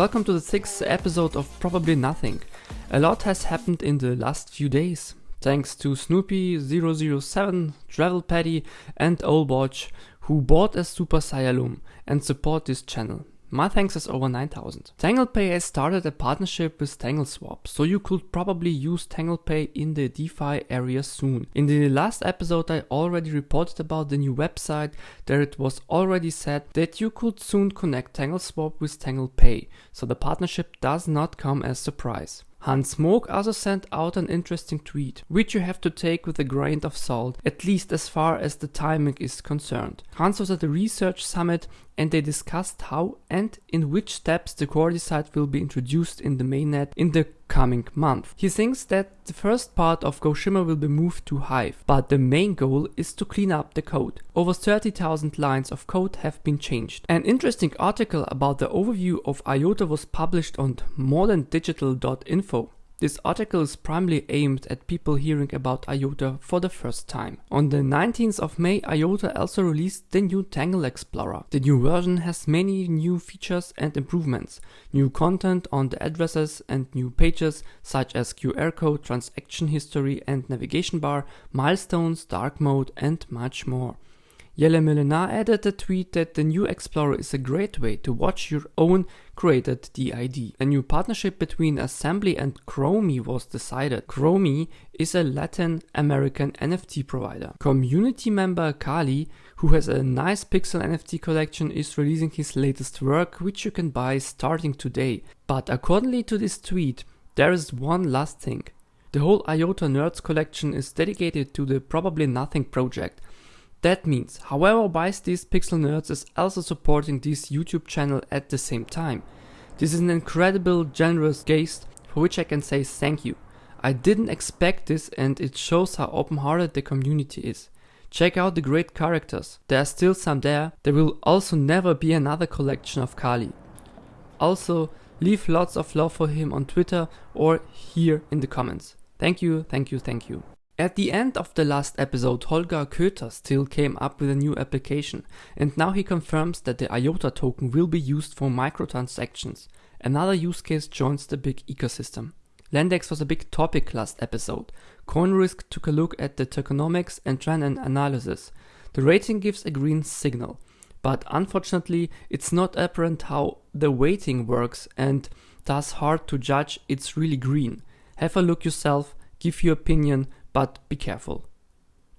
Welcome to the sixth episode of Probably Nothing. A lot has happened in the last few days. Thanks to Snoopy007, Travel Paddy, and Olbotch, who bought a Super Saiyan and support this channel. My thanks is over 9000. TanglePay has started a partnership with TangleSwap, so you could probably use TanglePay in the DeFi area soon. In the last episode I already reported about the new website, there it was already said that you could soon connect TangleSwap with TanglePay, so the partnership does not come as surprise. Hans Moog also sent out an interesting tweet, which you have to take with a grain of salt, at least as far as the timing is concerned. Hans was at the research summit and they discussed how and in which steps the Coordicide will be introduced in the mainnet in the coming month. He thinks that the first part of GoShimmer will be moved to Hive, but the main goal is to clean up the code. Over 30,000 lines of code have been changed. An interesting article about the overview of IOTA was published on moderndigital.info. This article is primarily aimed at people hearing about IOTA for the first time. On the 19th of May, IOTA also released the new Tangle Explorer. The new version has many new features and improvements, new content on the addresses and new pages such as QR code, transaction history and navigation bar, milestones, dark mode and much more. Jelle Millenaar added a tweet that the new Explorer is a great way to watch your own created DID. A new partnership between Assembly and Chromie was decided. Chromie is a Latin American NFT provider. Community member Kali, who has a nice pixel NFT collection, is releasing his latest work, which you can buy starting today. But accordingly to this tweet, there is one last thing. The whole IOTA Nerds collection is dedicated to the Probably Nothing project. That means, however buys these Pixel Nerds is also supporting this YouTube channel at the same time. This is an incredible generous geste for which I can say thank you. I didn't expect this and it shows how open-hearted the community is. Check out the great characters, there are still some there, there will also never be another collection of Kali. Also, leave lots of love for him on Twitter or here in the comments. Thank you, thank you, thank you. At the end of the last episode, Holger Köther still came up with a new application, and now he confirms that the IOTA token will be used for microtransactions. Another use case joins the big ecosystem. Landex was a big topic last episode. CoinRisk took a look at the tokenomics and an analysis. The rating gives a green signal, but unfortunately it's not apparent how the weighting works and thus hard to judge it's really green. Have a look yourself, give your opinion, but be careful.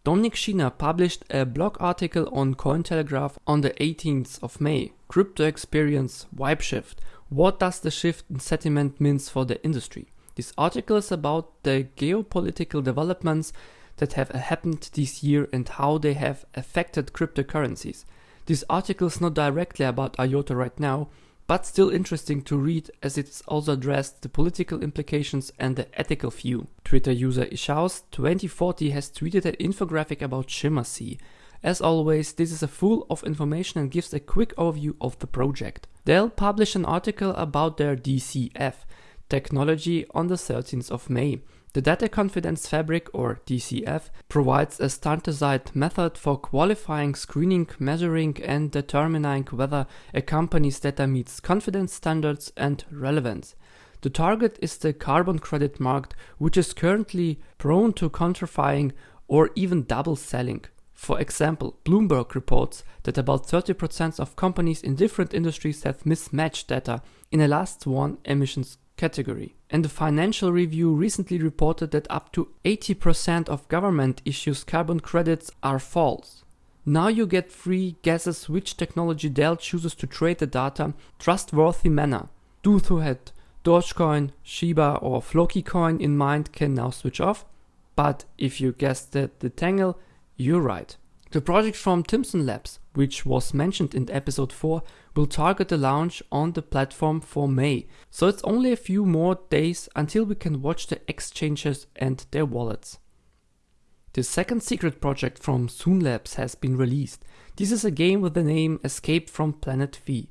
Dominik Schiener published a blog article on Cointelegraph on the 18th of May. Crypto experience, wipe shift. What does the shift in sentiment means for the industry? This article is about the geopolitical developments that have happened this year and how they have affected cryptocurrencies. This article is not directly about IOTA right now, but still interesting to read as it's also addressed the political implications and the ethical view. Twitter user Ishaus2040 has tweeted an infographic about ShimmerSea. As always, this is a full of information and gives a quick overview of the project. Dell publish an article about their DCF technology on the 13th of May. The Data Confidence Fabric, or DCF, provides a standardized method for qualifying, screening, measuring, and determining whether a company's data meets confidence standards and relevance. The target is the carbon credit market, which is currently prone to counterfeiting or even double selling. For example, Bloomberg reports that about 30% of companies in different industries have mismatched data in a last one emissions category. And the Financial Review recently reported that up to 80% of government issues carbon credits are false. Now you get free guesses which technology Dell chooses to trade the data trustworthy manner. Those who had Dogecoin, Shiba or Floki coin in mind can now switch off. But if you guessed the Tangle, you're right. The project from Timson Labs, which was mentioned in episode 4, will target the launch on the platform for May, so it's only a few more days until we can watch the exchanges and their wallets. The second secret project from Soon Labs has been released. This is a game with the name Escape from Planet V.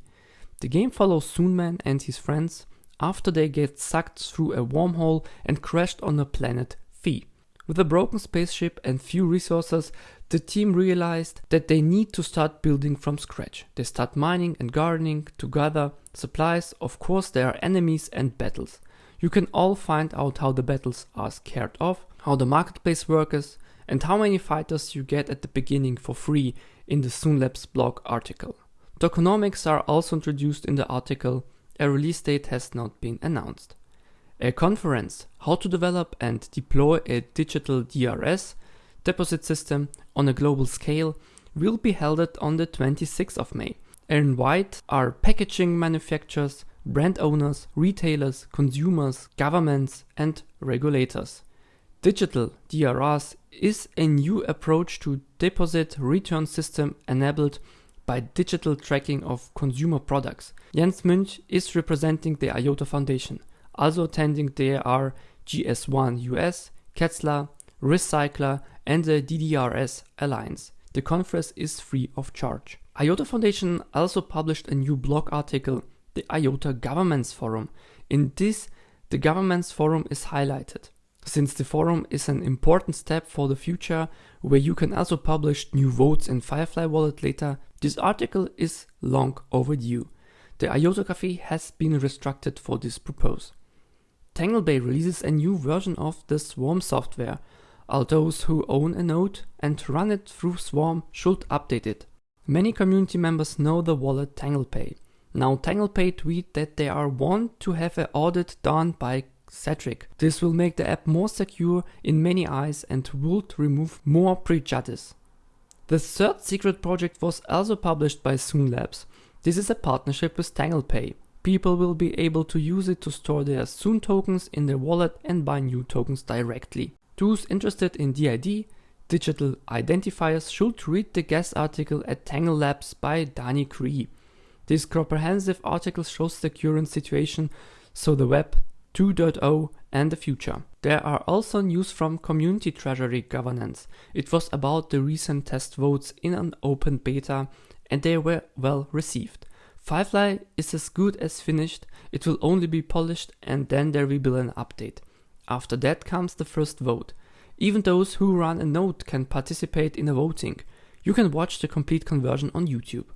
The game follows Soonman and his friends after they get sucked through a wormhole and crashed on the planet V. With a broken spaceship and few resources, the team realized that they need to start building from scratch. They start mining and gardening to gather supplies. Of course, there are enemies and battles. You can all find out how the battles are scared off, how the marketplace works, and how many fighters you get at the beginning for free in the Soonlabs blog article. Tokenomics are also introduced in the article. A release date has not been announced. A conference, How to Develop and Deploy a Digital DRS deposit system on a global scale, will be held on the 26th of May. Invite are packaging manufacturers, brand owners, retailers, consumers, governments, and regulators. Digital DRS is a new approach to deposit return system enabled by digital tracking of consumer products. Jens Münch is representing the IOTA Foundation. Also attending there are GS1 US, Ketzler, Recycler, and the DDRS Alliance. The conference is free of charge. IOTA Foundation also published a new blog article, the IOTA Governance Forum. In this, the Governance Forum is highlighted. Since the forum is an important step for the future, where you can also publish new votes in Firefly Wallet later, this article is long overdue. The IOTA Cafe has been restructured for this purpose. TangleBay releases a new version of the Swarm software. All those who own a node and run it through Swarm should update it. Many community members know the wallet TanglePay. Now TanglePay tweet that they are want to have an audit done by CertiK. This will make the app more secure in many eyes and would remove more prejudice. The third secret project was also published by Soonlabs. This is a partnership with TanglePay. People will be able to use it to store their Soon tokens in their wallet and buy new tokens directly. Those interested in DID, digital identifiers, should read the guest article at Tangle Labs by Dani Cree. This comprehensive article shows the current situation, so the web 2.0 and the future. There are also news from Community Treasury Governance. It was about the recent test votes in an open beta and they were well received. Firefly is as good as finished, it will only be polished and then there will be an update. After that comes the first vote. Even those who run a node can participate in the voting. You can watch the complete conversion on YouTube.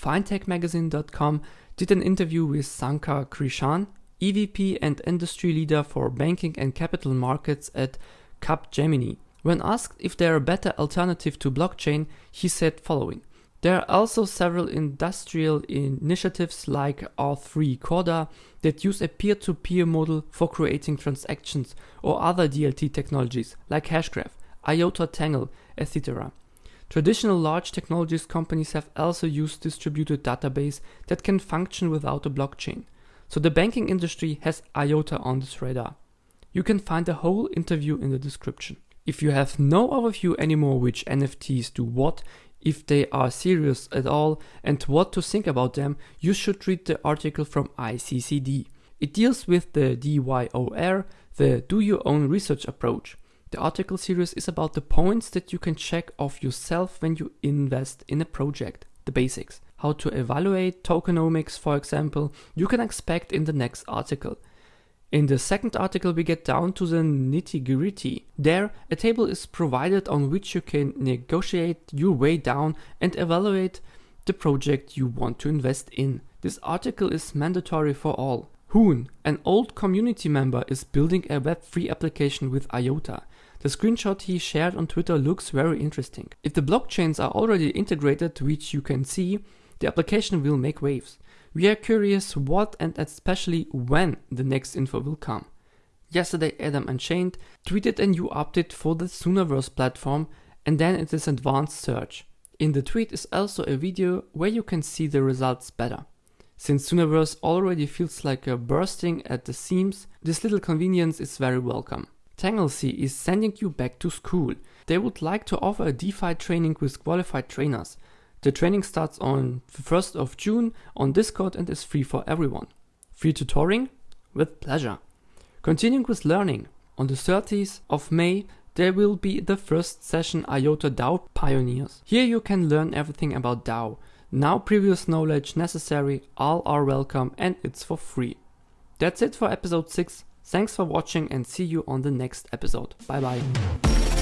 FinTechMagazine.com did an interview with Sankar Krishnan, EVP and industry leader for banking and capital markets at Capgemini. When asked if there are better alternative to blockchain, he said following. There are also several industrial initiatives like R3 Corda that use a peer-to-peer model for creating transactions or other DLT technologies like Hashgraph, IOTA Tangle, etc. Traditional large technologies companies have also used distributed database that can function without a blockchain. So the banking industry has IOTA on its radar. You can find the whole interview in the description. If you have no overview anymore which NFTs do what, if they are serious at all and what to think about them, you should read the article from ICCD. It deals with the DYOR, the Do Your Own Research approach. The article series is about the points that you can check off yourself when you invest in a project, the basics. How to evaluate tokenomics, for example, you can expect in the next article. In the second article we get down to the nitty gritty. There a table is provided on which you can negotiate your way down and evaluate the project you want to invest in. This article is mandatory for all. Hoon, an old community member, is building a Web3 application with IOTA. The screenshot he shared on Twitter looks very interesting. If the blockchains are already integrated, which you can see, the application will make waves. We are curious what and especially when the next info will come. Yesterday Adam Unchained tweeted a new update for the Soonaverse platform and then it is advanced search. In the tweet is also a video where you can see the results better. Since Soonaverse already feels like a bursting at the seams, this little convenience is very welcome. Tanglesea is sending you back to school. They would like to offer a DeFi training with qualified trainers. The training starts on the 1st of June on Discord and is free for everyone. Free tutoring? With pleasure. Continuing with learning, on the 30th of May there will be the first session IOTA DAO Pioneers. Here you can learn everything about DAO. Now previous knowledge necessary, all are welcome and it's for free. That's it for episode 6. Thanks for watching and see you on the next episode. Bye bye.